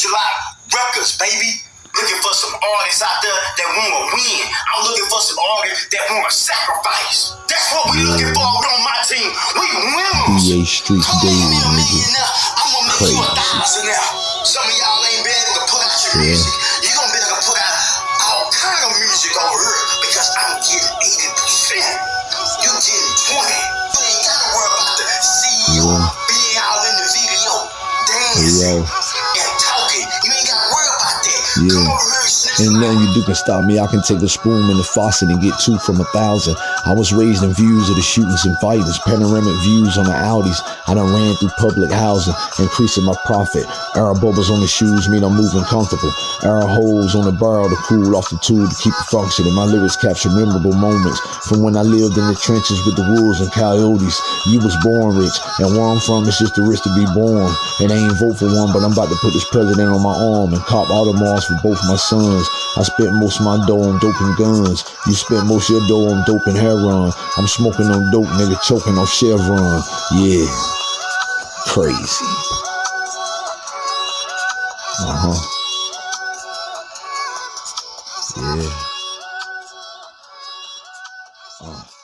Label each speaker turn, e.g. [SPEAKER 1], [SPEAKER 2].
[SPEAKER 1] Future Lock Records, baby. Looking for some artists out there that want to win. I'm looking for some artists that want to sacrifice. That's what we looking for on my team. We winners.
[SPEAKER 2] EA
[SPEAKER 1] on,
[SPEAKER 2] Daily, nigga.
[SPEAKER 1] I'm gonna make you a thousand now. Some of y'all ain't been able to put out your
[SPEAKER 2] Yeah.
[SPEAKER 1] music. You're gonna be able to put out all kind of music over here because I'm getting 80%. You getting 20. You ain't gotta worry about the CEO
[SPEAKER 2] Yeah.
[SPEAKER 1] being out in the video dancing and
[SPEAKER 2] Yeah. Ain't nothing you do can stop me. I can take a spoon in the faucet and get two from a thousand. I was raised in views of the shootings and fighters, panoramic views on the Audis. I done ran through public housing, increasing my profit. Air bubbles on the shoes mean I'm moving comfortable. Air holes on the barrel to cool off the tool to keep it functioning. My lyrics capture memorable moments from when I lived in the trenches with the wolves and coyotes. You was born rich, and where I'm from, it's just the risk to be born. And I ain't vote for one, but I'm about to put this president on my arm and cop Audemars for both my sons. I spent most of my dough on dope and guns. You spent most of your dough on dope and heroin. I'm smoking on dope, nigga, choking on Chevron. Yeah, crazy. Uh huh. Yeah. Uh.